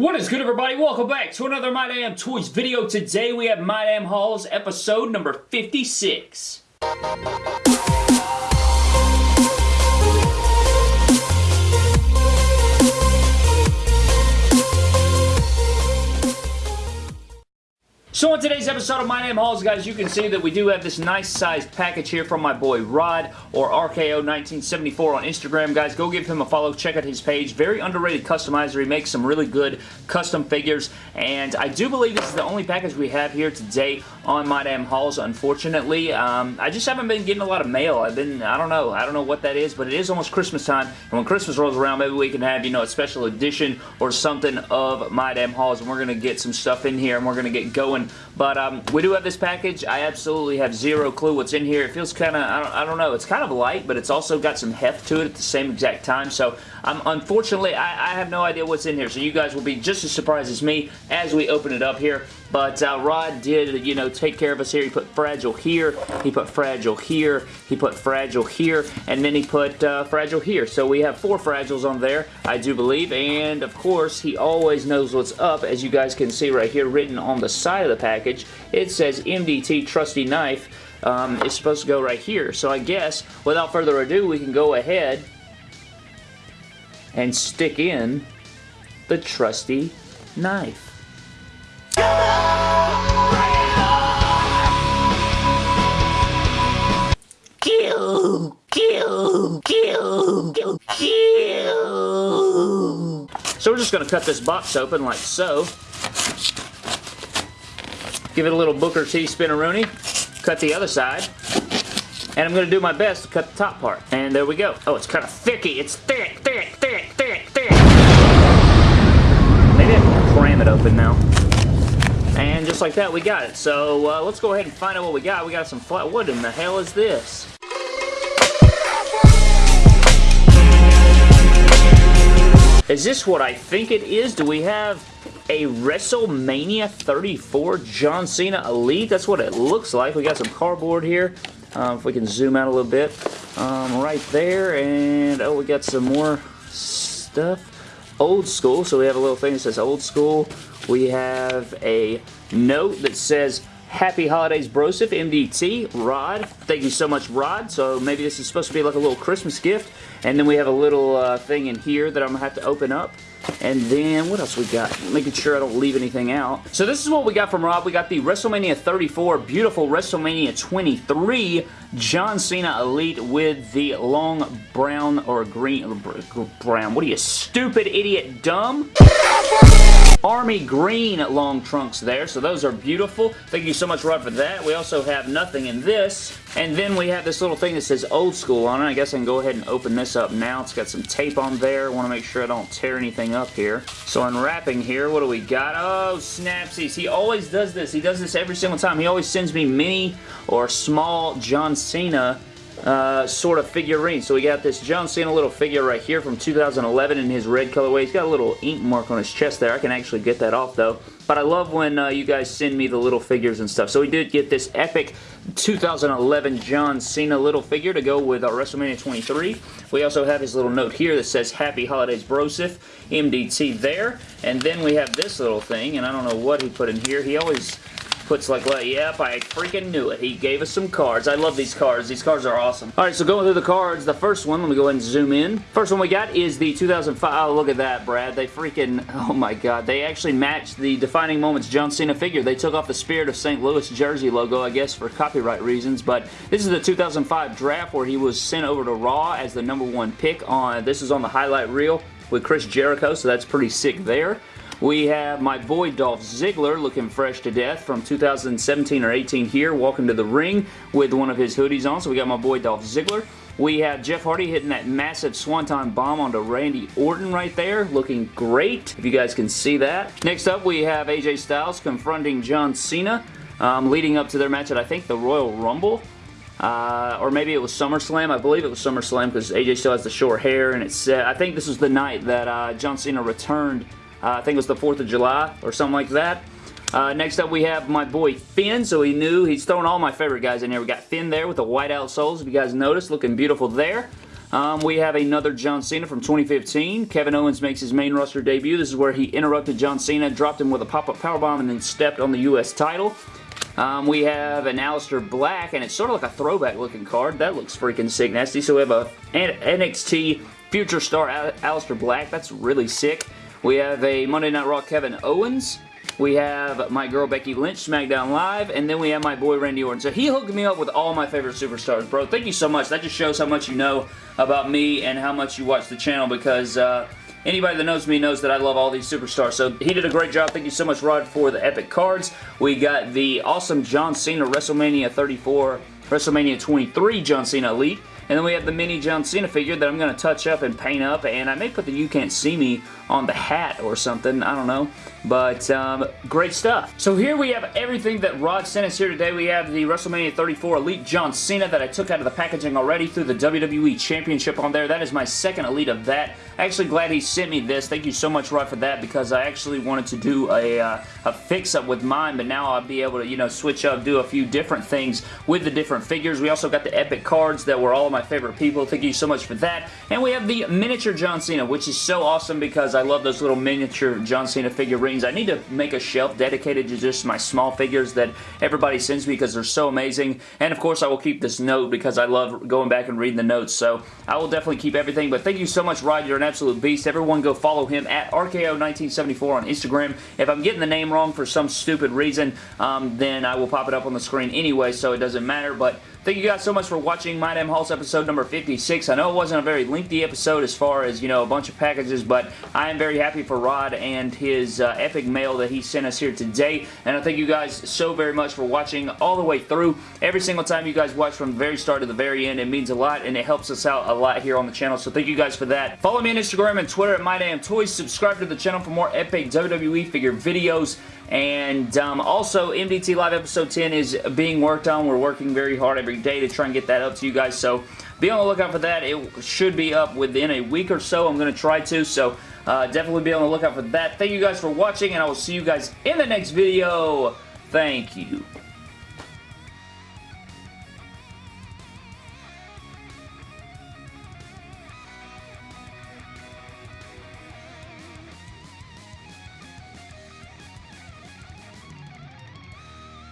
What is good everybody? Welcome back to another My Damn Toys video. Today we have My Damn Hauls episode number 56. So on today's episode of My Damn Hauls, guys, you can see that we do have this nice sized package here from my boy Rod, or RKO1974 on Instagram. Guys, go give him a follow. Check out his page. Very underrated customizer. He makes some really good custom figures, and I do believe this is the only package we have here today on My Damn Hauls, unfortunately. Um, I just haven't been getting a lot of mail. I've been, I don't know, I don't know what that is, but it is almost Christmas time, and when Christmas rolls around, maybe we can have, you know, a special edition or something of My Damn Hauls, and we're going to get some stuff in here, and we're going to get going but um, we do have this package. I absolutely have zero clue what's in here. It feels kind of, I don't, I don't know, it's kind of light, but it's also got some heft to it at the same exact time. So um, unfortunately, I, I have no idea what's in here. So you guys will be just as surprised as me as we open it up here. But uh, Rod did, you know, take care of us here. He put Fragile here, he put Fragile here, he put Fragile here, and then he put uh, Fragile here. So we have four Fragiles on there, I do believe. And, of course, he always knows what's up, as you guys can see right here written on the side of the package. It says MDT Trusty Knife. Um, it's supposed to go right here. So I guess, without further ado, we can go ahead and stick in the trusty knife. Kill! Kill! Kill! So we're just going to cut this box open like so. Give it a little Booker T spinneroonie. Cut the other side. And I'm going to do my best to cut the top part. And there we go. Oh, it's kind of thicky. It's thick, thick, thick, thick, thick. Maybe I can cram it open now. And just like that, we got it. So uh, let's go ahead and find out what we got. We got some flat. What in the hell is this? Is this what I think it is? Do we have a WrestleMania 34 John Cena Elite? That's what it looks like. We got some cardboard here. Um, if we can zoom out a little bit. Um, right there. And, oh, we got some more stuff. Old school. So we have a little thing that says old school. We have a note that says Happy Holidays Broseph, MDT, Rod. Thank you so much, Rod. So maybe this is supposed to be like a little Christmas gift. And then we have a little uh, thing in here that I'm going to have to open up. And then, what else we got? Making sure I don't leave anything out. So this is what we got from Rob. We got the WrestleMania 34, beautiful WrestleMania 23 John Cena Elite with the long brown or green, brown, what are you, stupid idiot dumb? Army green long trunks there, so those are beautiful. Thank you so much, Rod, for that. We also have nothing in this. And then we have this little thing that says old school on it. I guess I can go ahead and open this up now. It's got some tape on there. I want to make sure I don't tear anything up here. So unwrapping here, what do we got? Oh, snapsies. He always does this. He does this every single time. He always sends me mini or small John Cena uh, sort of figurine. So we got this John Cena little figure right here from 2011 in his red colorway. He's got a little ink mark on his chest there. I can actually get that off though. But I love when uh, you guys send me the little figures and stuff. So we did get this epic 2011 John Cena little figure to go with our WrestleMania 23. We also have his little note here that says Happy Holidays Broseph, MDT there. And then we have this little thing, and I don't know what he put in here. He always puts like, well, yep, I freaking knew it. He gave us some cards. I love these cards. These cards are awesome. All right, so going through the cards, the first one, let me go ahead and zoom in. First one we got is the 2005. Oh, look at that, Brad. They freaking, oh my god. They actually matched the Defining Moments John Cena figure. They took off the Spirit of St. Louis jersey logo, I guess, for copyright reasons, but this is the 2005 draft where he was sent over to Raw as the number one pick on, this is on the highlight reel with Chris Jericho, so that's pretty sick there. We have my boy Dolph Ziggler looking fresh to death from 2017 or 18 here, walking to the ring with one of his hoodies on. So we got my boy Dolph Ziggler. We have Jeff Hardy hitting that massive Swanton bomb onto Randy Orton right there, looking great, if you guys can see that. Next up, we have AJ Styles confronting John Cena, um, leading up to their match at, I think, the Royal Rumble. Uh, or maybe it was SummerSlam. I believe it was SummerSlam because AJ still has the short hair, and it's. I think this was the night that uh, John Cena returned uh, I think it was the 4th of July or something like that. Uh, next up, we have my boy Finn. So he knew he's throwing all my favorite guys in here. We got Finn there with the white out soles. If you guys noticed, looking beautiful there. Um, we have another John Cena from 2015. Kevin Owens makes his main roster debut. This is where he interrupted John Cena, dropped him with a pop-up powerbomb, and then stepped on the U.S. title. Um, we have an Aleister Black, and it's sort of like a throwback looking card. That looks freaking sick nasty. So we have a NXT Future Star Aleister Black. That's really sick. We have a Monday Night Raw Kevin Owens. We have my girl Becky Lynch, SmackDown Live, and then we have my boy Randy Orton. So he hooked me up with all my favorite superstars, bro. Thank you so much. That just shows how much you know about me and how much you watch the channel because uh, anybody that knows me knows that I love all these superstars. So he did a great job. Thank you so much, Rod, for the epic cards. We got the awesome John Cena WrestleMania 34, WrestleMania 23 John Cena Elite. And then we have the mini John Cena figure that I'm going to touch up and paint up. And I may put the You Can't See Me on the hat or something. I don't know. But um, great stuff. So here we have everything that Rod sent us here today. We have the WrestleMania 34 Elite John Cena that I took out of the packaging already threw the WWE Championship on there. That is my second Elite of that. Actually glad he sent me this. Thank you so much, Rod, for that because I actually wanted to do a, uh, a fix-up with mine, but now I'll be able to, you know, switch up, do a few different things with the different figures. We also got the Epic cards that were all of my favorite people. Thank you so much for that. And we have the miniature John Cena, which is so awesome because I love those little miniature John Cena figurines. I need to make a shelf dedicated to just my small figures that everybody sends me because they're so amazing. And of course, I will keep this note because I love going back and reading the notes. So I will definitely keep everything. But thank you so much, Rod. You're an absolute beast. Everyone go follow him at RKO1974 on Instagram. If I'm getting the name wrong for some stupid reason, um, then I will pop it up on the screen anyway, so it doesn't matter. But Thank you guys so much for watching My Damn Hauls episode number 56. I know it wasn't a very lengthy episode as far as, you know, a bunch of packages, but I am very happy for Rod and his uh, epic mail that he sent us here today. And I thank you guys so very much for watching all the way through. Every single time you guys watch from the very start to the very end, it means a lot and it helps us out a lot here on the channel. So thank you guys for that. Follow me on Instagram and Twitter at My Damn Toys. Subscribe to the channel for more epic WWE figure videos. And um, also, MDT Live Episode 10 is being worked on. We're working very hard every day to try and get that up to you guys. So be on the lookout for that. It should be up within a week or so. I'm going to try to. So uh, definitely be on the lookout for that. Thank you guys for watching, and I will see you guys in the next video. Thank you.